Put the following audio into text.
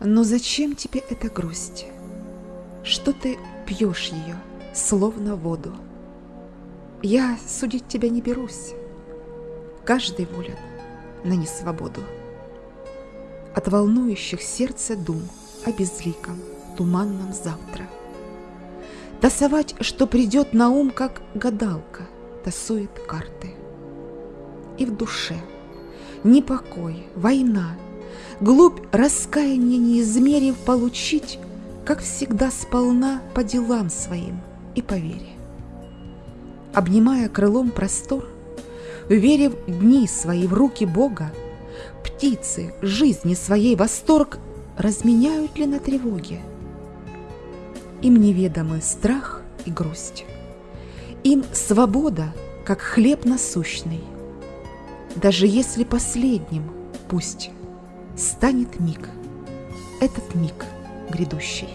Но зачем тебе эта грусть? Что ты пьешь ее, словно воду? Я судить тебя не берусь. Каждый волен на несвободу. От волнующих сердце дум о безликом, туманном завтра. Тасовать, что придет на ум, как гадалка, тасует карты. И в душе непокой, война, глубь раскаяния неизмерив получить, как всегда сполна по делам своим и по вере. Обнимая крылом простор, Уверив дни свои в руки Бога, Птицы жизни своей восторг Разменяют ли на тревоге? Им неведомы страх и грусть, Им свобода, как хлеб насущный. Даже если последним, пусть станет миг, Этот миг грядущий.